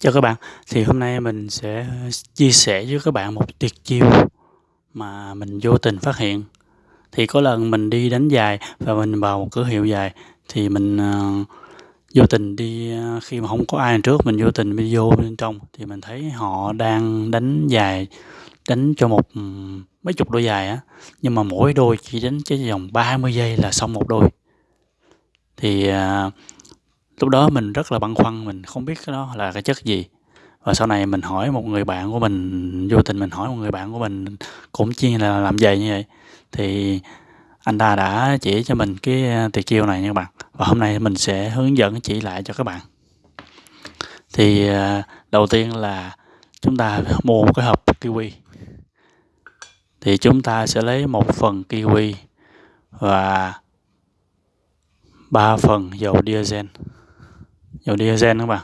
Chào các bạn, thì hôm nay mình sẽ chia sẻ với các bạn một tuyệt chiêu mà mình vô tình phát hiện. Thì có lần mình đi đánh giày và mình vào một cửa hiệu giày thì mình uh, vô tình đi uh, khi mà không có ai trước mình vô tình đi vô bên trong thì mình thấy họ đang đánh giày đánh cho một um, mấy chục đôi giày á. Nhưng mà mỗi đôi chỉ đánh cái vòng 30 giây là xong một đôi. Thì uh, lúc đó mình rất là băn khoăn, mình không biết cái đó là cái chất gì. Và sau này mình hỏi một người bạn của mình, vô tình mình hỏi một người bạn của mình cũng chuyên là làm giày như vậy. Thì anh ta đã chỉ cho mình cái à, tuyệt chiêu này nha các bạn. Và hôm nay mình sẽ hướng dẫn chỉ lại cho các bạn. Thì à, đầu tiên là chúng ta mua một cái hộp kiwi. Thì chúng ta sẽ lấy một phần kiwi và ba phần dầu diesel dầu diesel các bạn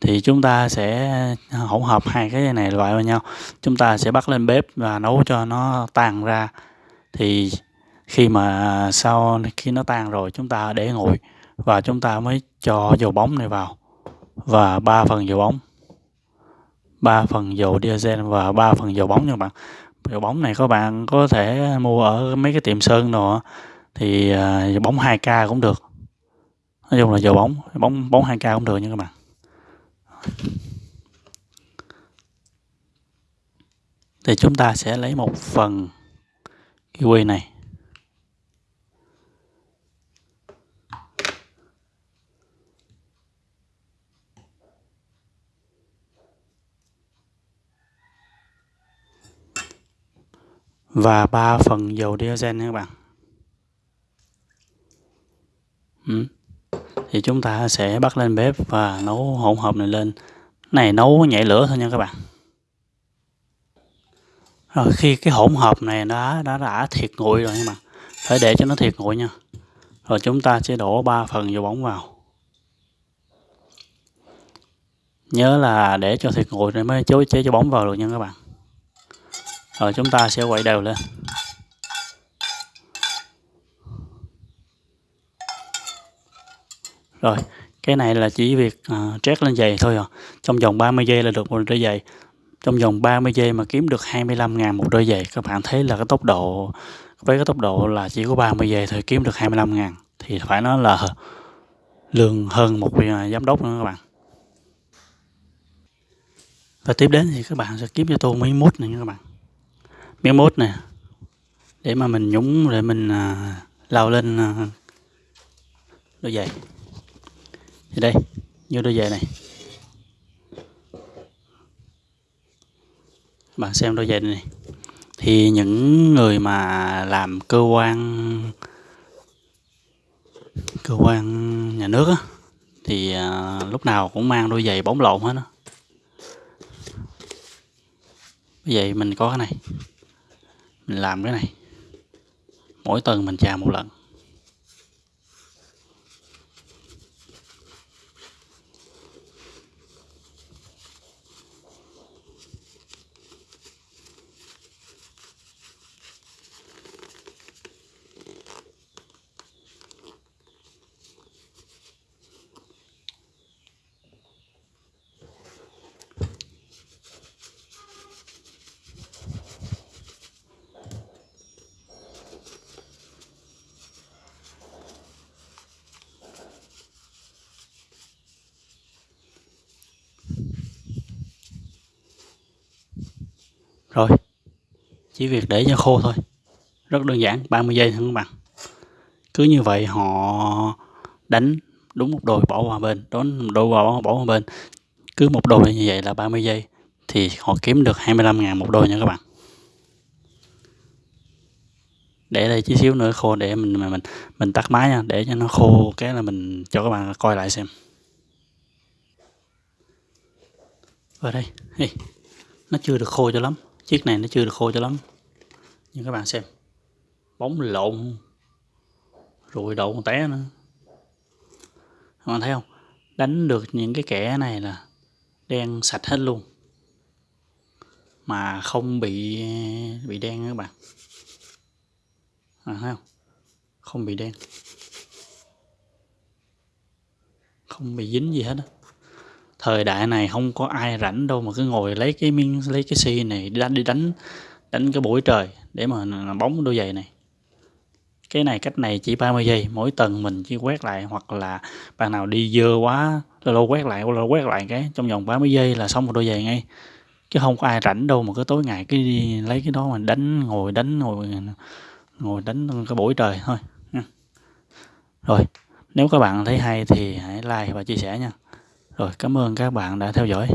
thì chúng ta sẽ hỗn hợp hai cái này loại vào nhau. Chúng ta sẽ bắt lên bếp và nấu cho nó tan ra. Thì khi mà sau, khi nó tan rồi, chúng ta để nguội và chúng ta mới cho dầu bóng này vào. Và ba phần dầu bóng. Ba phần dầu diesel và ba phần dầu bóng nha các bạn. Dầu bóng này các bạn có thể mua ở mấy cái tiệm sơn rồi thì à, dầu bóng 2k cũng được nói chung là giờ bóng bóng bóng 2k cũng được nha các bạn. Thì chúng ta sẽ lấy một phần kiwi này. Và ba phần dầu diesel nha các bạn. Ừ thì chúng ta sẽ bắt lên bếp và nấu hỗn hợp này lên. Này, nấu nhảy lửa thôi nha các bạn. Rồi, khi cái hỗn hợp này đã đã đã thiệt nguội rồi các bạn. Phải để cho nó thiệt nguội nha. Rồi chúng ta sẽ đổ 3 phần dầu bóng vào. Nhớ là để cho thiệt nguội rồi mới chối chế cho bóng vào được nha các bạn. Rồi chúng ta sẽ quậy đều lên. Rồi cái này là chỉ việc uh, trét lên giày thôi à. Trong vòng 30 giây là được một đôi giày. Trong vòng 30 giây mà kiếm được 25 ngàn một đôi giày các bạn thấy là cái tốc độ với cái tốc độ là chỉ có 30 giây thôi kiếm được 25 ngàn. Thì phải nói là lương hơn một à, giám đốc nữa các bạn. Và tiếp đến thì các bạn sẽ kiếm cho tôi miếng mút này nha các bạn. Miếng mút nè. Để mà mình nhúng để mình uh, lau lên uh, đôi giày thì đây như đôi giày này. Bạn xem đôi giày này. Thì những người mà làm cơ quan cơ quan nhà nước á, thì à, lúc nào cũng mang đôi giày bóng lộn hết á. Vậy mình có cái này, mình làm cái này. Mỗi tuần mình chà một lần. Rồi chỉ việc để cho khô thôi. Rất đơn giản 30 giây thôi các bạn. Cứ như vậy họ đánh đúng một đồi bỏ qua bên đón đôi bỏ bỏ qua bên. Cứ một đôi như vậy là 30 giây thì họ kiếm được 25 ngàn một đôi nha các bạn. Để đây chút xíu nữa khô để mình mình mình tắt máy nha để cho nó khô cái là mình cho các bạn coi lại xem. Ở đây. Hey, nó chưa được khô cho lắm chiếc này nó chưa được khô cho lắm. Nhưng các bạn xem. Bóng lộn. Rồi đậu té nữa. Các bạn thấy không? Đánh được những cái kẻ này là đen sạch hết luôn. Mà không bị bị đen các bạn. À, thấy không? Không bị đen. Không bị dính gì hết á thời đại này không có ai rảnh đâu mà cứ ngồi lấy cái miếng, lấy cái xi này đi đánh đi đánh đánh cái buổi trời để mà bóng đôi giày này. Cái này cách này chỉ 30 giây, mỗi tầng mình chỉ quét lại hoặc là bạn nào đi dơ quá, lâu lâu quét lại, lâu quét lại cái, trong vòng 30 giây là xong một đôi giày ngay. Chứ không có ai rảnh đâu mà cứ tối ngày cái đi lấy cái đó mà đánh, ngồi đánh, ngồi ngồi đánh cái buổi trời thôi. Rồi, nếu các bạn thấy hay thì hãy like và chia sẻ nha rồi cảm ơn các bạn đã theo dõi.